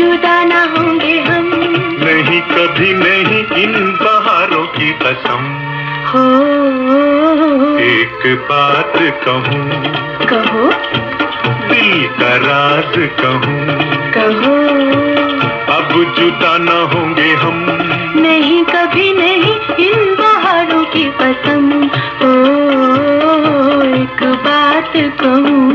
جدا نہ ہوں گے ہم۔ نہیں کبھی نہیں ان بہاروں کی قسم۔ ہو۔ ایک بات کہوں۔ کہو۔ دل کا راز کہوں۔ کہو۔ اب جدا نہ ہوں گے ہم۔ نہیں کبھی نہیں ان بہاروں کی قسم۔ ایک بات کہوں۔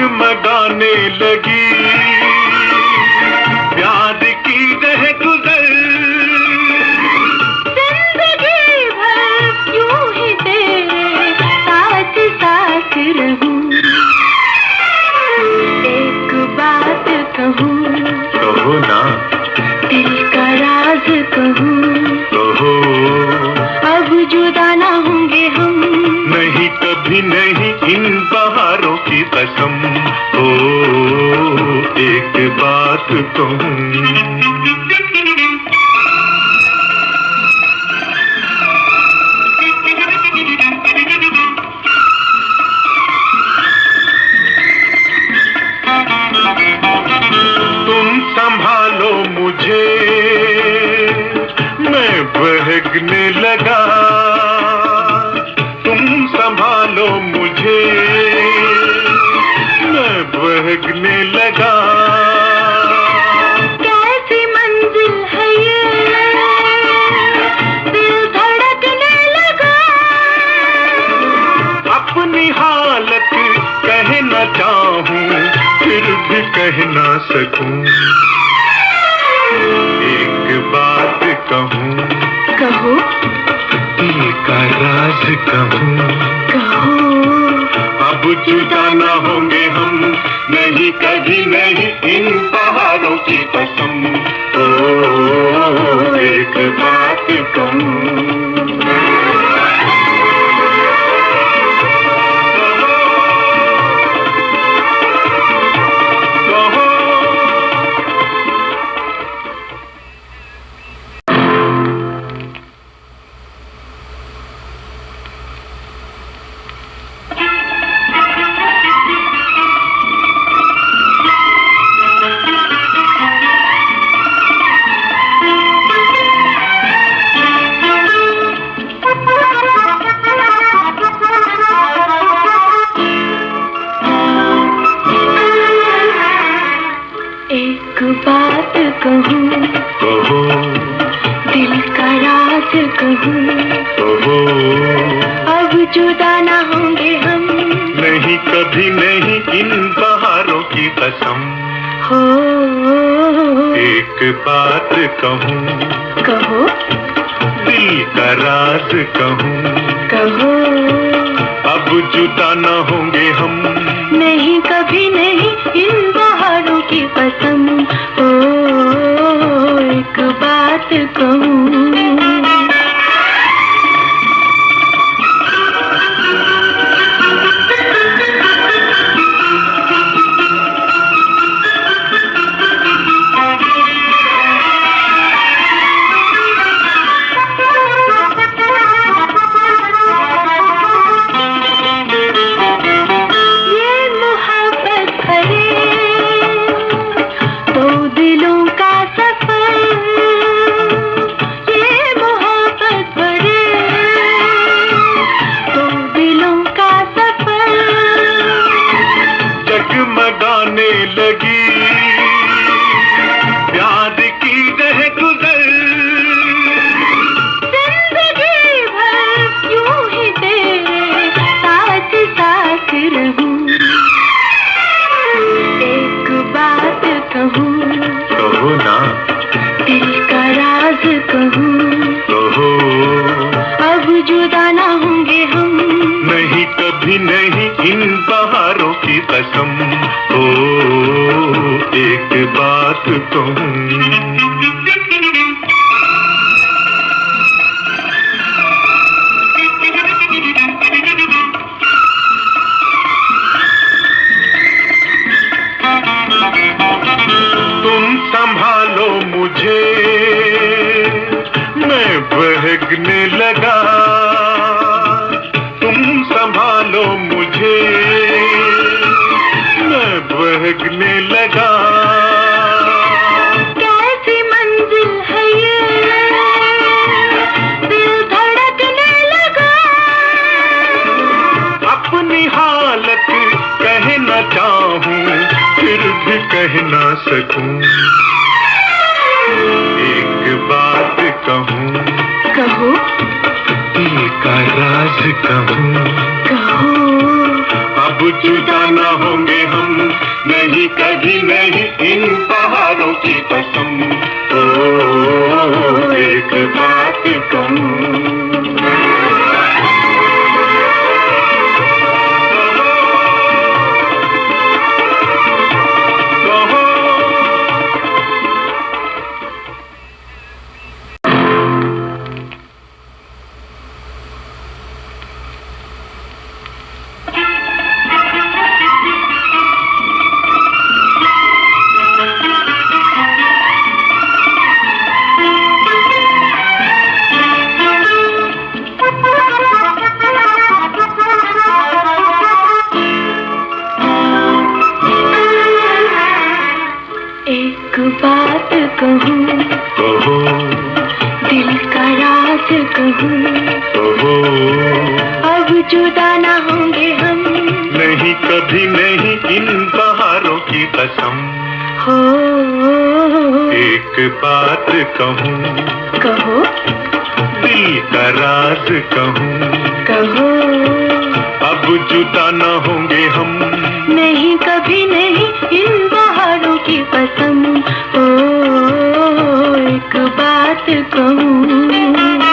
جگمگانے لگی۔ قسم او ایک بات کہوں سکوں ایک بات کہوں کہو دل کا راز کہوں کہو اب جدا نہ ہوں گے ہم نہیں کبھی نہیں ان پہاڑوں کی قسم او ایک بات کہوں کہوں کہو۔ دل کا راز کہوں۔ کہو۔ اب جدا نہ ہوں گے ہم۔ نہیں کبھی نہیں ان بہاروں کی قسم۔ ہو۔ ایک بات کہوں۔ کہو۔ دل کا راز کہوں۔ کہو۔ اب جدا نہ ہوں گے ہم۔ نہیں کبھی نہیں۔ تو ہوں سنبھالو مجھے میں بہگنے لگا کہہ نہ سکوں۔ ایک بات کہوں۔ کہو۔ دل کا راز کہوں۔ کہو۔ اب جدا نہ ہوں گے ہم نہیں کبھی نہیں ان پہاڑوں کی قسم۔ او ایک بات کہوں۔ کی ایک بات کہوں کہو دل کا راز کہوں کہو اب جدا نہ ہوں گے ہم نہیں کبھی نہیں ان بہاروں کی قسم ایک بات کہوں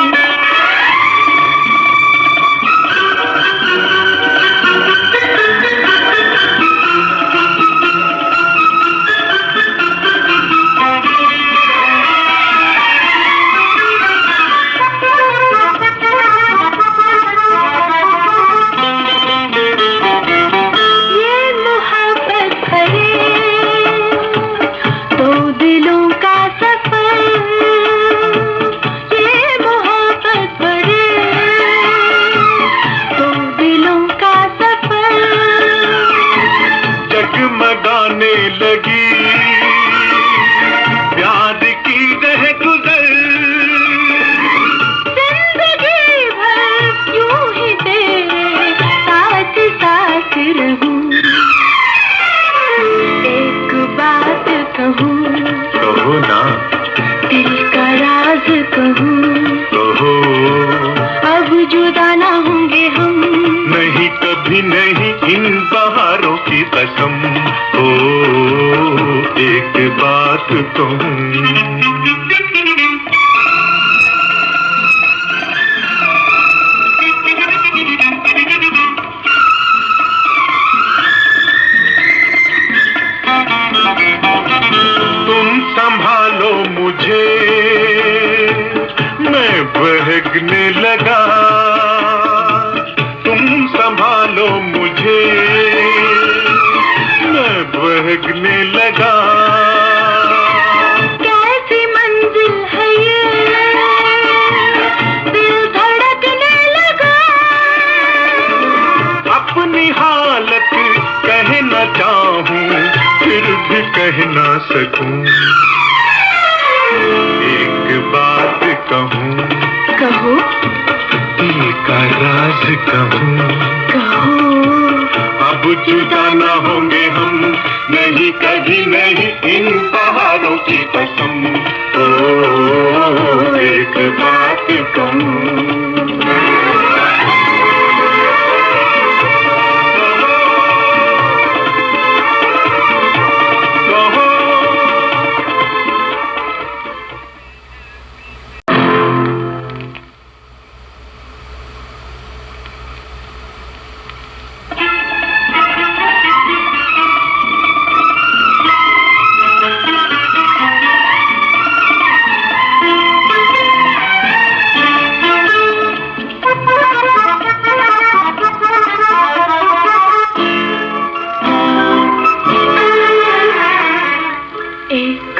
اپنی حالت کہنا چاہوں پھر بھی کہنا سکوں۔ ایک بات کہوں کہو۔ ایک راز کہوں۔ کہو۔ اب جدا نہ ہوں گے ہم نہیں کبھی نہیں ان پہاڑوں کی قسم۔ او ایک بات کہوں۔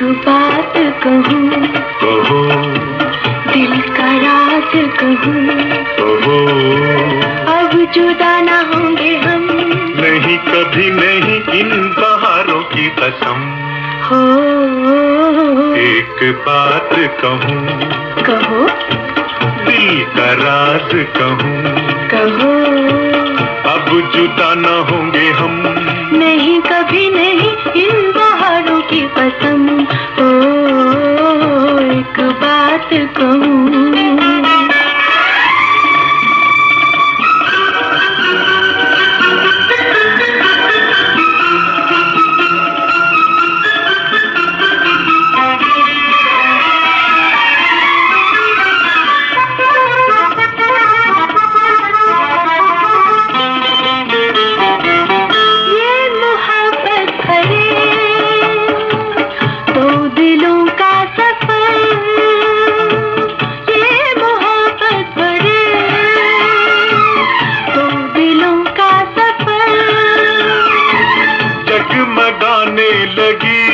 ایک بات کہوں دل کا راز کہوں۔ اب جدا نہ ہوں گے ہم۔ نہیں کبھی نہیں ان بہاروں کی قسم۔ ایک بات کہوں۔ کہو۔ دل کا راز کہوں۔ کہو۔ اب جدا نہ ہوں گے ہم۔ نہیں کبھی نہیں ان قسم او ایک بات کہوں۔ لگی۔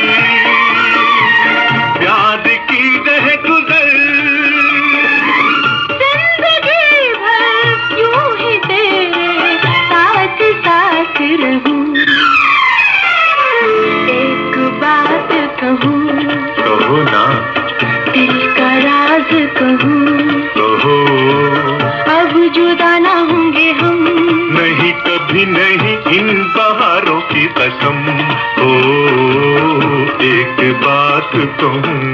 پیار کی رہ گزر۔ زندگی بھر کیوں ہی تیرے ساتھ ساتھ رہوں؟ ایک بات کہوں؟ کہو نا۔ دل کا راز کہوں؟ کہو۔ اب جدا نہ ہوں گے ہم۔ نہیں کبھی نہیں۔ ان بہاروں کی قسم۔ ہو ایک بات کہوں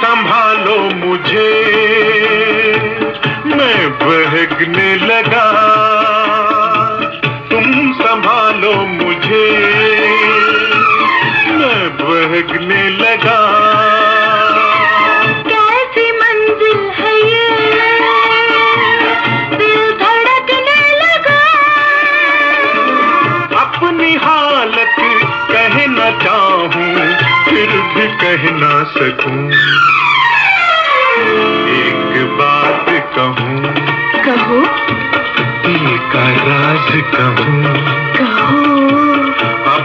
سنبھالو مجھے۔ میں بہکنے لگا۔ بگڑنے لگا۔ ہے اپنی حالت کہنا چاہوں پھر بھی سکوں۔ ایک بات کہوں کہو۔ ایک راز کہوں۔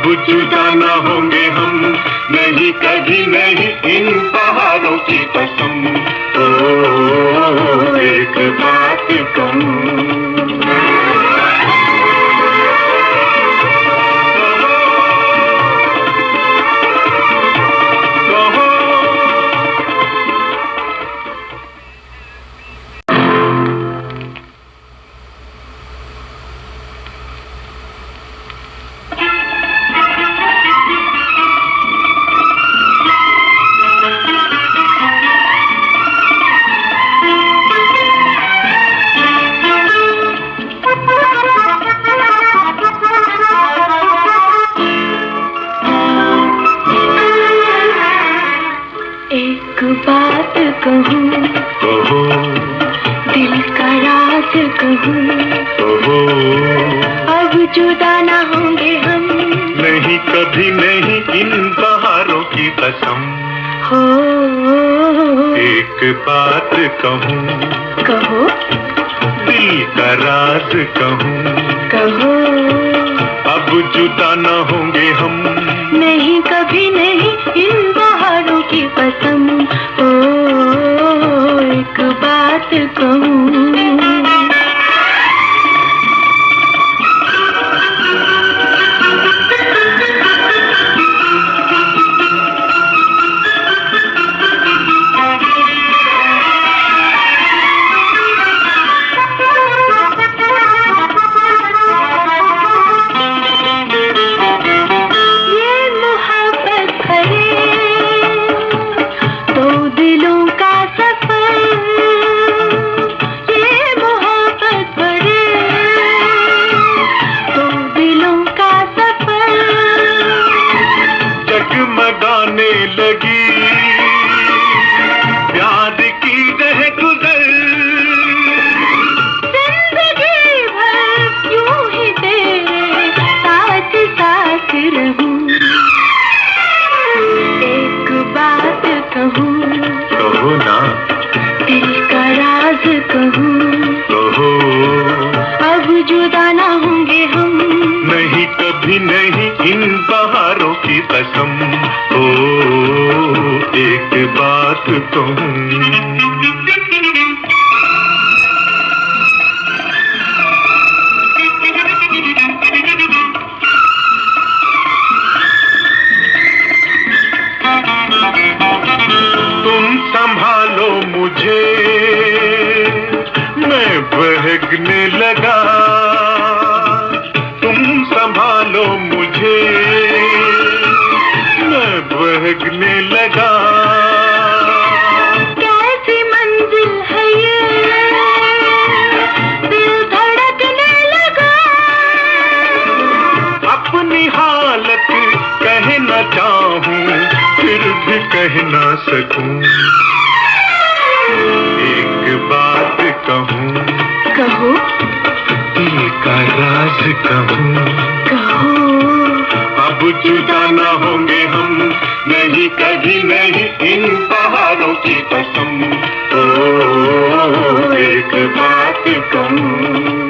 اب جدا نہ ہوں گے ہم۔ نہیں کبھی نہیں ان پہاڑوں کی قسم۔ ایک بات کم کہوں۔ کہو۔ دل کا راز کہوں۔ کہو۔ اب جدا نہ ہوں گے ہم۔ نہیں کبھی نہیں ان بہاروں کی قسم او ایک بات کہوں۔ بات تم ہے سنبھالو مجھے میں بہکنے لگا کہہ نہ سکوں۔ ایک بات کہوں۔ کہو۔ دل کا راز کہوں۔ کہو۔ اب جدا نہ ہوں گے ہم۔ نہیں کبھی نہیں ان پہاڑوں کی قسم۔ او ایک بات کہوں۔